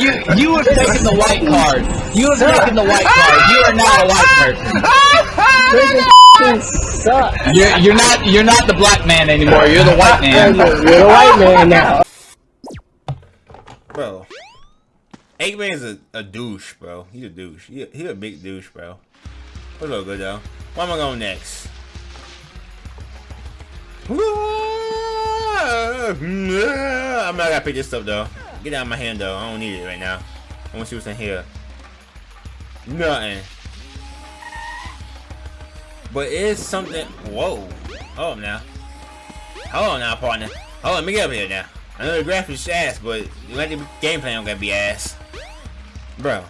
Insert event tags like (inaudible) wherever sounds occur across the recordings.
You you have taken the white card. You have taken the white card. You are not a white person. Suck. You're you're not you're not the black man anymore. You're the white man. You're the white man now. Bro. Eggman's a, a douche, bro. He's a douche. He a, he a big douche, bro. What's up, good though? Where am I going next? (laughs) I'm not gonna pick this up though. Get out of my hand though. I don't need it right now. I want to see what's in here. Nothing. But it's something. Whoa. Hold on now. Hold on now, partner. Hold on, let me get up here now. I know the graphics ass, but let the gameplay don't gotta be ass. Bro.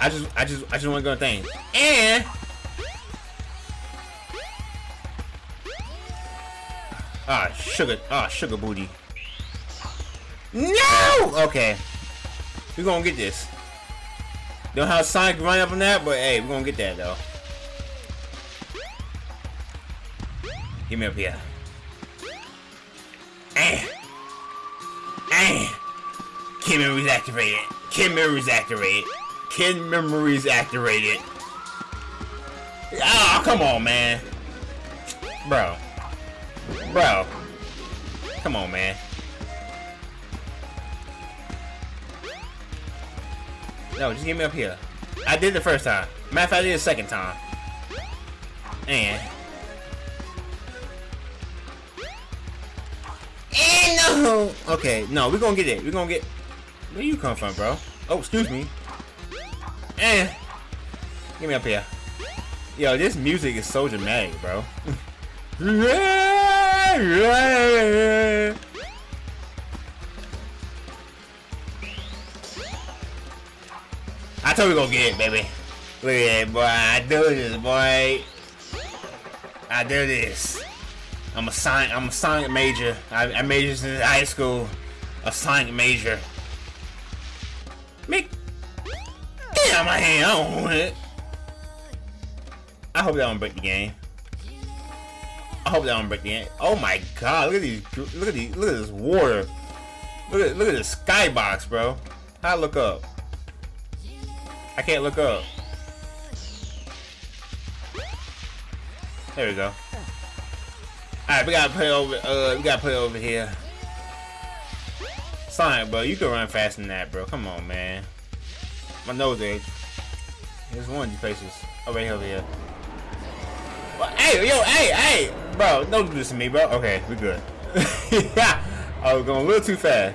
I just I just I just wanna go thing. And Ah, sugar. Ah, sugar booty. No! Okay. We're gonna get this. Don't have Sonic run up on that, but hey, we're gonna get that though. Give me up here. Eh. Eh. Kid memories activated. Kid memories activated. Kid memories activated. Ah, oh, come on, man. Bro. Bro. Come on, man. No, just get me up here. I did the first time. Matter of fact, I did the second time. And... And no! Okay, no, we're gonna get it. We're gonna get... Where you come from, bro? Oh, excuse me. And... Get me up here. Yo, this music is so dramatic, bro. (laughs) I told you gonna get it, baby. Look at that, boy. I do this, boy. I do this. I'm a science. I'm a science major. I, I majored in high school. A science major. Make. Get out my hand. I don't want it. I hope that don't break the game. I hope that don't break the game. Oh my god! Look at these. Look at these. Look at this water. Look at look at this skybox, bro. How I look up? I can't look up. There we go. Alright, we gotta play over uh we gotta play over here. Sonic, bro, you can run faster than that, bro. Come on, man. My nose edge. There's one of these places. Oh, right over here. Well, hey, yo, hey, hey! Bro, don't do this to me, bro. Okay, we good. yeah, I was going a little too fast.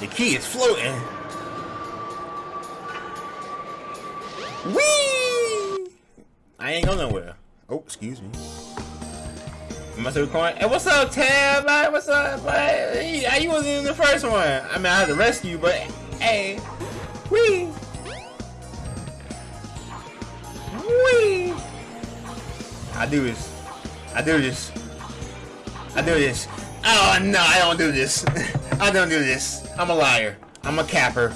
The key is floating. Whee! I ain't going nowhere. Oh, excuse me. Am I still recording? Hey, what's up, Tab? What's up, man? You wasn't in the first one. I mean, I had to rescue but hey, wee, wee. I do this. I do this. I do this. Oh no, I don't do this. (laughs) I don't do this. I'm a liar. I'm a capper.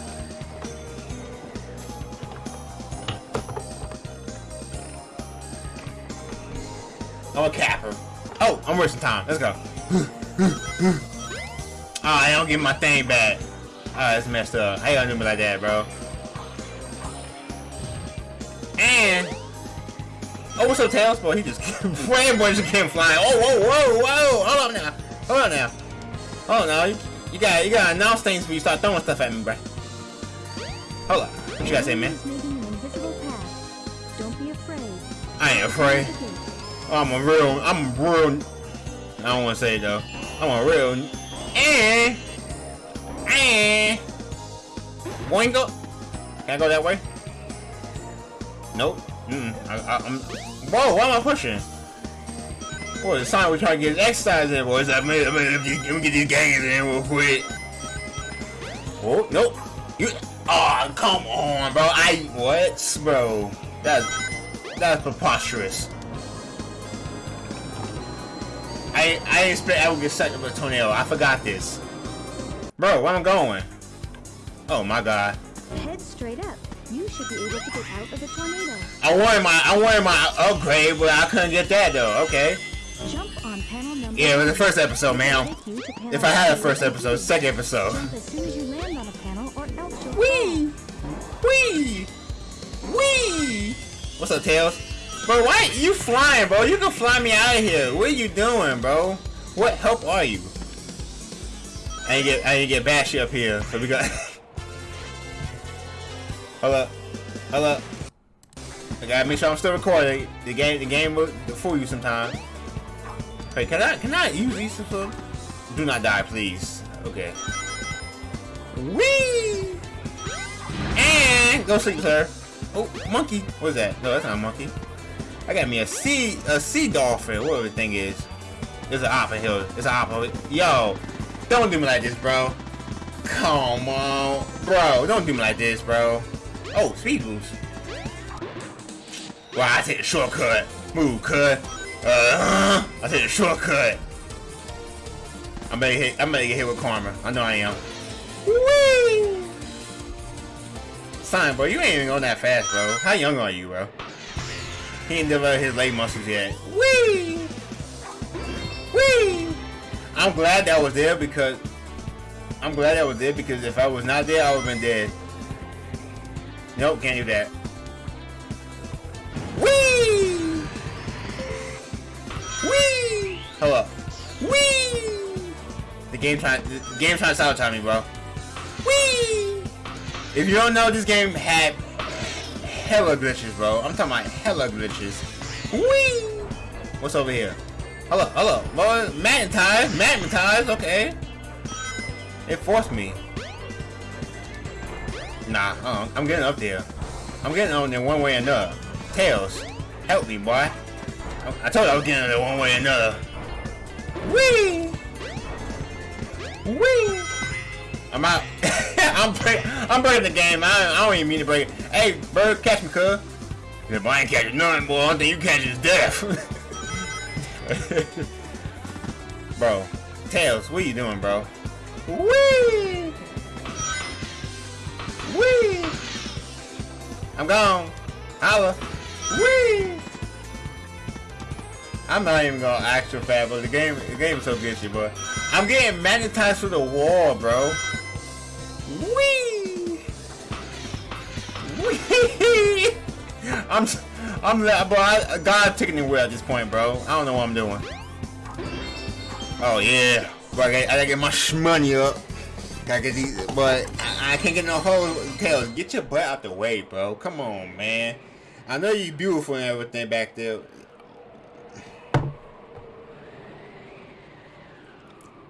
I'm a capper. Oh, I'm wasting time. Let's go. (sighs) oh, I don't get my thing back. Oh, that's messed up. How you gonna do me like that, bro? And oh, what's up, Tails? Boy, he just (laughs) ran, boy, just came flying. Oh, whoa, whoa, whoa! Hold on now. Hold on now. Hold on now. You, you got you gotta announce things before you start throwing stuff at me, bro. Hold on. What you gotta say, man? I ain't afraid. I'm a real, I'm a real, I don't want to say it though. I'm a real, eh, eh, boingo. Can I go that way? Nope. Mm, -mm. I, I, I'm, whoa, why am I pushing? Boy, it's time we try to get exercise in, boys. I mean, I mean, let me get these gangs in real quick. Oh, nope. You, oh, come on, bro. I, what, bro? That's, that's preposterous. I I didn't expect I would get sucked up a tornado. I forgot this. Bro, where I'm going? Oh my god. Head straight up. You should be able to get out of the tornado. I wanted my I wanted my upgrade, but I couldn't get that though. Okay. Jump on panel number Yeah, it was the first episode, man. If I had a first episode, second episode. Jump as soon as you land on a panel or else you'll Wee! Wee! What's up, Tails? Bro, why you flying, bro? You can fly me out of here. What are you doing, bro? What help are you? I ain't get I ain't get bashy up here, so we got. (laughs) Hold up. I gotta make sure I'm still recording. The game the game will fool you sometimes. Hey, can I can I use these for do not die, please. Okay. Whee! And go sleep, sir. Oh, monkey. What is that? No, that's not a monkey. I got me a sea a sea dolphin, whatever the thing is. It's an opera hill. It's an opera. Yo, don't do me like this, bro. Come on, bro. Don't do me like this, bro. Oh, speed boost. Wow, I take the shortcut. Move, cut. Uh, I take the shortcut. I'm gonna hit. I'm gonna get hit with karma. I know I am. Whee! Son, bro, you ain't even going that fast, bro. How young are you, bro? He ain't developed his leg muscles yet. Whee! Whee! I'm glad that was there because I'm glad that was there because if I was not there, I would have been dead. Nope, can't do that. Whee! Whee! Hello. Whee! The game trying the game trying to sabotage me, bro. Whee! If you don't know, this game had hella glitches, bro. I'm talking about hella glitches. Whee! What's over here? Hello, hello. Well, magnetized, magnetize, okay. It forced me. Nah, uh, I'm getting up there. I'm getting on there one way or another. Tails, help me, boy. I told you I was getting on there one way or another. Whee! Whee! I'm out. (laughs) I'm break I'm breaking the game. I, I don't even mean to break it. Hey, bird, catch me, cuz. But I ain't catching nothing, boy. Only thing you catch is death. (laughs) bro, Tails, what you doing, bro? Whee! Whee! I'm gone. Holla. Whee! I'm not even gonna act so fast, but the game, the game is so glitchy, bro. I'm getting magnetized through the wall, bro. Whee! Whee! (laughs) I'm, I'm, bro. I, God taking the wheel at this point, bro. I don't know what I'm doing. Oh yeah, bro. I gotta, I gotta get my shmoney up. Gotta get these, but I, I can't get no hoes. Tails, get your butt out the way, bro. Come on, man. I know you beautiful and everything back there.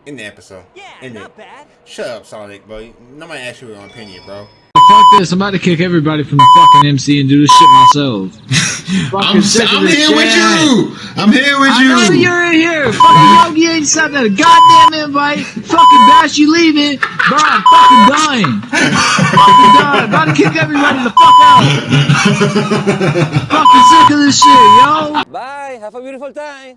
In the episode. Yeah, in not it. bad. Shut up, Sonic, bro. Nobody asked you your opinion, bro. Fuck this, I'm about to kick everybody from the fucking MC and do this shit myself. (laughs) I'm, sick of I'm this here with you. I'm here with I know you. you're in here. Fucking Yogi ain't sent a goddamn invite. Fucking Bash, you leaving. Bro, I'm fucking dying. fucking dying. About to kick everybody the fuck out. (laughs) fucking sick of this shit, yo. Bye. Have a beautiful time.